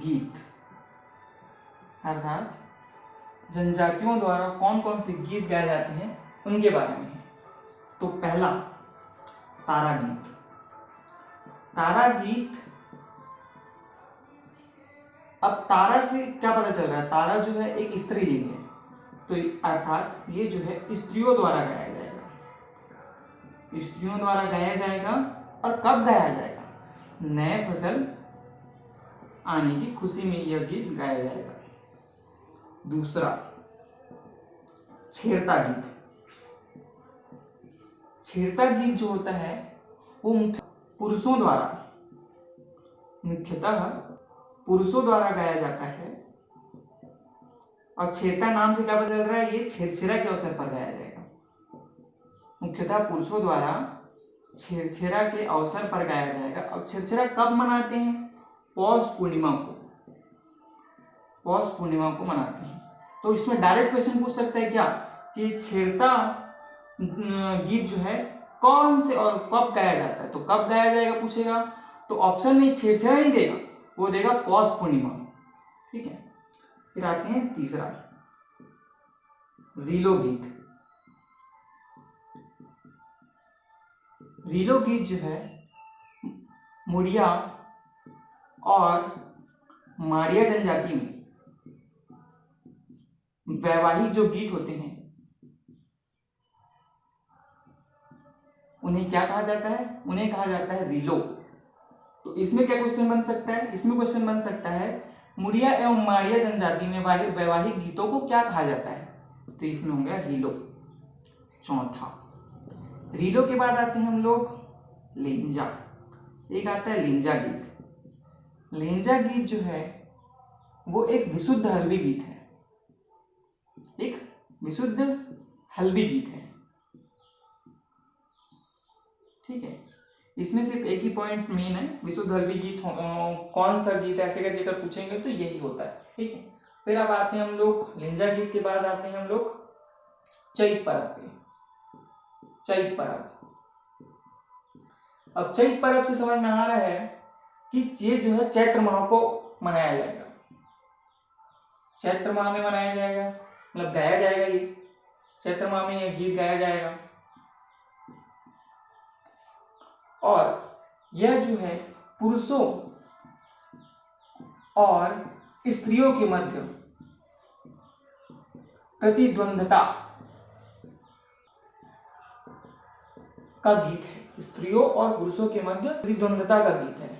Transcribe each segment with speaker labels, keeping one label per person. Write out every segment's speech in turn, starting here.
Speaker 1: गीत। अर्थात जनजातियों द्वारा कौन कौन से गीत गाए जाते हैं, उनके बारे में। तो पहला, तारा गीत। तारा गीत, अब तारा से क्या पता चल रहा है? तारा जो है एक स्त्रीलिंग है। तो अर्थात ये जो है स्त्रियों द्वारा गाया जाएगा। स्त्रियों द्वारा गाया जाएगा और कब गाया जाएगा? नए फ़सल आने की खुशी में यह गीत गाया जाएगा। दूसरा छेड़ता गीत। छेड़ता गीत जो होता है, वो मुख्य पुरुषों द्वारा, मुख्यतः पुरुषों द्वारा गाया जाता है। और छेड़ता नाम से क्या चल रहा है? ये छेड़छेड़ा के अवसर पर गाया जाएगा। मुख्यतः पुरुषों द्वारा छेड़छेड़ा के अवसर पर गाया जाएगा। अब छेड़छेड़ा कब मनाते हैं? पौष पूर्णिमा को, पौष पूर्णिमा को मनाते हैं। तो इसमें डायरेक्ट क्वेश्चन पूछ सकता है क्या? कि छेड़ता गीत जो है, कौन से और कब गाया जाता है? तो कब गाया जाएगा पूछेगा? तो ऑप्शन में छेड़छेड़ा नहीं देगा, वो देगा पौष पूर्णिमा। ठीक है? फिर आते हैं तीसरा। रीलो गीत। रीलो गीत जो है, मुड़िया और माड़िया जनजाति में वैवाहिक जो गीत होते हैं, उन्हें क्या कहा जाता है? उन्हें कहा जाता है रिलो। तो इसमें क्या क्वेश्चन बन सकता है? इसमें क्वेश्चन बन सकता है मुड़िया एवं माड़िया जनजाति में वैवाहिक गीतों को क्या कहा जाता है? तो इसमें हो गया रीलो। चौथा। रीलो के बाद आते हैं हम लोग, लिंजा। एक आता है लिंजा गीत। लिंजा गीत जो है, वो एक विशुद्ध हल्बी गीत है। एक विशुद्ध हल्बी गीत है। ठीक है? इसमें सिर्फ़ एक ही पॉइंट मेन है, विशुद्ध हल्बी गीत कौन सा गीत ऐसे करके अगर पूछेंगे तो यही होता है। ठीक है? फिर अब आते हैं हम लोग, लेंजा गीत के बाद आते हैं हम लोग चैत पर्व पे। चैत पर्व। अब चैत पर्व से समझ में आ रहा है कि ये जो है चैत्र माह को मनाया जाएगा। चैत्र माह में मनाया जाएगा मतलब गाया जाएगा ये। चैत्र माह में यह गीत गाया जाएगा। और यह जो है पुरुषों और स्त्रियों के मध्य प्रतिद्वंदता का गीत है। स्त्रियों और पुरुषों के मध्य प्रतिद्वंदता का गीत है।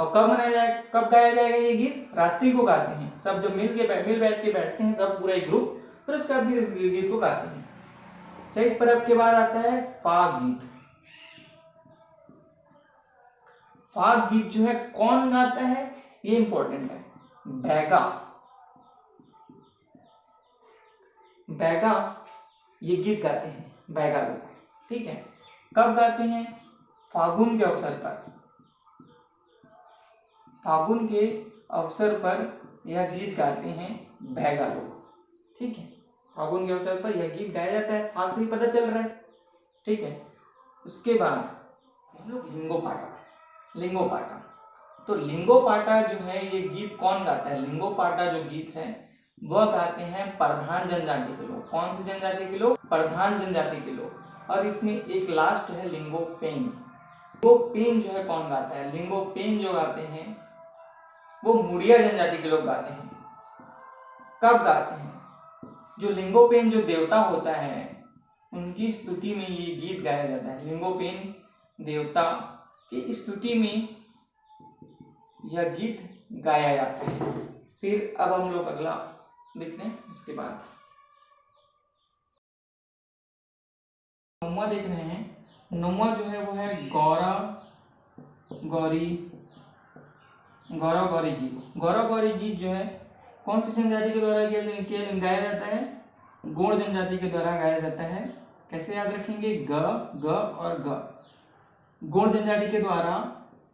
Speaker 1: और कब मनाया जाए, कब गाया जाएगा ये गीत? रात्रि को गाते हैं। सब जब मिल के मिल बैठ के बैठते हैं, सब पूरा एक ग्रुप, फिर उसके बाद इस गीत को गाते हैं। चैत पर्व के बाद आता है फाग गीत। फाग गीत जो है, कौन गाता है? ये इंपॉर्टेंट है। बैगा। बैगा, ये गीत गाते हैं, बैगा लोग। ठीक है? कब गाते हैं? फागुन के अवसर पर। फागुन के अवसर पर यह गीत गाते हैं बैगा लोग। ठीक है? फागुन के अवसर पर यह गीत गाया जाता है। हाल से ही पता चल रहा है। ठीक है? उसके बाद हम लोग लिंगो पाटा लिंगो पाटा तो लिंगो पाटा जो है, ये गीत कौन गाता है? लिंगो पाटा जो गीत है, वह गाते हैं प्रधान जनजाति के लोग। कौन से जनजाति के लोग? प्रधान जनजाति के लोग। और इसमें एक लास्ट है लिंगो पेन लिंगो पेन जो है, कौन गाता है? लिंगो पेन जो गाते हैं वो मुड़िया जनजाति के लोग गाते हैं। कब गाते हैं? जो लिंगोपेन जो देवता होता है, उनकी स्तुति में ये गीत गाया जाता है। लिंगोपेन देवता की स्तुति में यह गीत गाया जाता है। फिर अब हम लोग अगला देखते हैं, इसके बाद। नौवा देख रहे हैं। नौवा जो है, वो है गौरा, गौरी गौरव गौरी गीत गौरव गौरी गीत जो है, कौन सी जनजाति के द्वारा गाया जाता है? गोड़ जनजाति के द्वारा गाया जाता है। कैसे याद रखेंगे? ग ग और ग। गोड़ जनजाति के द्वारा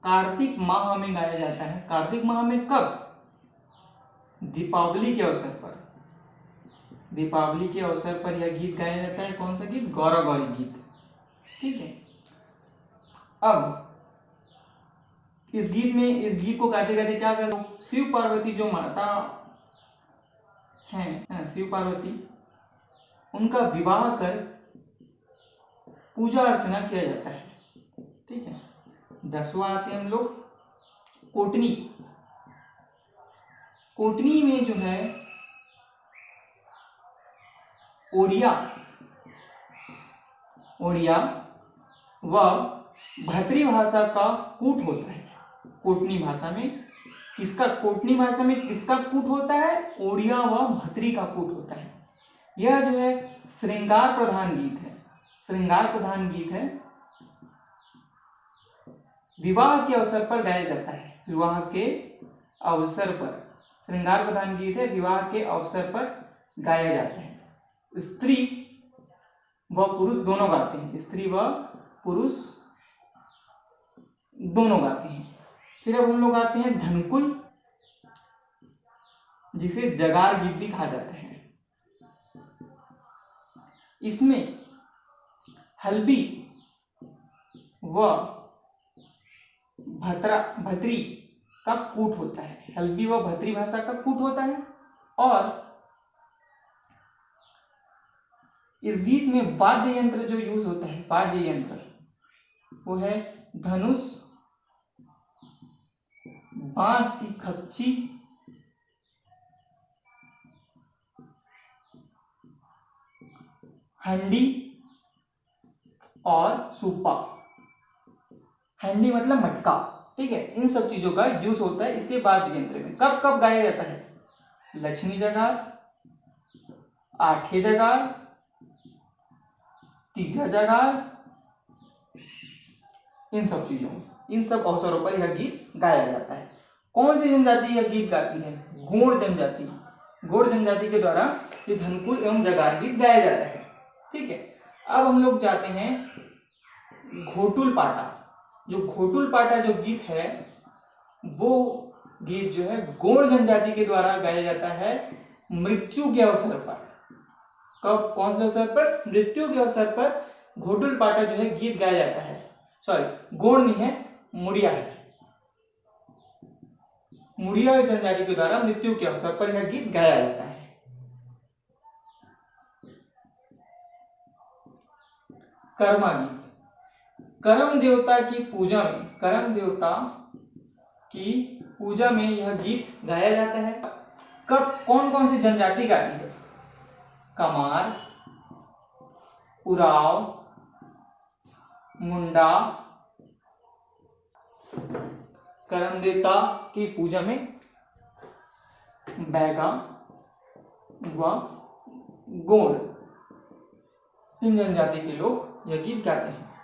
Speaker 1: कार्तिक माह में गाया जाता है। कार्तिक माह में कब? दीपावली के अवसर पर। दीपावली के अवसर पर यह गीत गाया जाता है। कौन सा गीत? गौरव गौरी गीत। ठीक है। अब इस गीत में, इस गीत को गाते गाते क्या कर? शिव पार्वती जो माता हैं शिव पार्वती, उनका विवाह कर पूजा अर्चना किया जाता है। ठीक है? दसवा आते हैं हम लोग, कोटनी। कोटनी में जो है, ओडिया ओडिया व भतरी भाषा का कूट होता है। कोटनी भाषा में, किसका, कोटनी भाषा में किसका कूट होता है? ओडिया व भतरी का कूट होता है। यह जो है, श्रृंगार प्रधान गीत है। श्रृंगार प्रधान गीत है। विवाह के अवसर पर गाया जाता है। विवाह के अवसर पर। श्रृंगार प्रधान गीत है, विवाह के अवसर पर गाया जाता है। स्त्री व पुरुष दोनों गाते हैं। स्त्री व पुरुष दोनों गाते हैं। फिर अब हम लोग आते हैं धनकुल, जिसे जगार गीत भी कहा जाता है। इसमें हल्बी व भतरा, भतरी का कूट होता है। हल्बी व भतरी भाषा का कूट होता है और इस गीत में वाद्य यंत्र जो यूज़ होता है, वाद्य यंत्र, वो है धनुष बाँस की खच्ची। हंडी और सूपा। हंडी मतलब मटका, ठीक है? इन सब चीज़ों का यूज़ होता है इसके बाद यंत्र में। कब कब गाया जाता है? लक्ष्मी जगार, आठे जगार, तीजा जगार, इन सब चीज़ों में। इन सब अवसरों पर यह गीत गाया जाता है। कौन सी जनजाति यह गीत गाती है? गोड़ जनजाति। गोड़ जनजाति के द्वारा ये धनकुल एवं जगार गीत गाया जाता है। ठीक है? अब हम लोग जाते हैं घोटुल पाटा। जो घोटुल पाटा जो गीत है, वो गीत जो है गोड़ जनजाति के द्वारा गाया जाता है मृत्यु के अवसर पर। कब, कौन से अवसर पर? मृत्यु के अवसर पर घोटुल पाटा जो है गीत गाया जाता है। सॉरी गोड़ नहीं है, मुड़िया है। मुड़िया जनजाति के द्वारा मृत्यु के अवसर पर यह गीत गाया जाता है। कर्मा गीत करम देवता की पूजा में, कर्म देवता की पूजा में यह गीत गाया जाता है। कब कौन कौन सी जनजाति गाती है? कमार उराव मुंडा करम देवता की पूजा में बैगा व गोड़ इन जनजाति के लोग यह गीत गाते हैं।